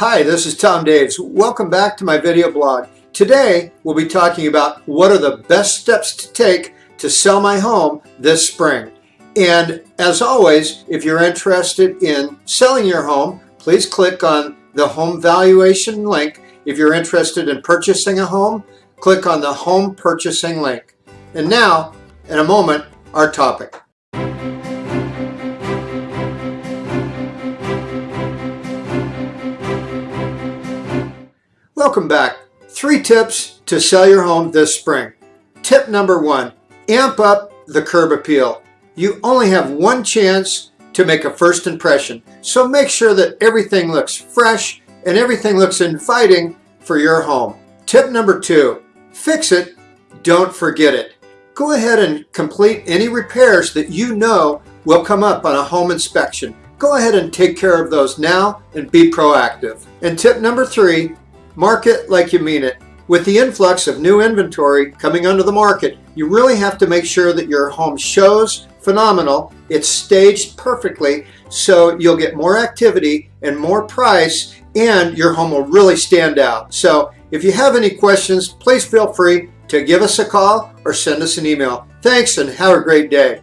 Hi, this is Tom Daves. Welcome back to my video blog. Today, we'll be talking about what are the best steps to take to sell my home this spring. And as always, if you're interested in selling your home, please click on the home valuation link. If you're interested in purchasing a home, click on the home purchasing link. And now, in a moment, our topic. Welcome back. Three tips to sell your home this spring. Tip number one, amp up the curb appeal. You only have one chance to make a first impression, so make sure that everything looks fresh and everything looks inviting for your home. Tip number two, fix it, don't forget it. Go ahead and complete any repairs that you know will come up on a home inspection. Go ahead and take care of those now and be proactive. And tip number three, Market like you mean it. With the influx of new inventory coming onto the market, you really have to make sure that your home shows phenomenal, it's staged perfectly, so you'll get more activity and more price, and your home will really stand out. So if you have any questions, please feel free to give us a call or send us an email. Thanks and have a great day.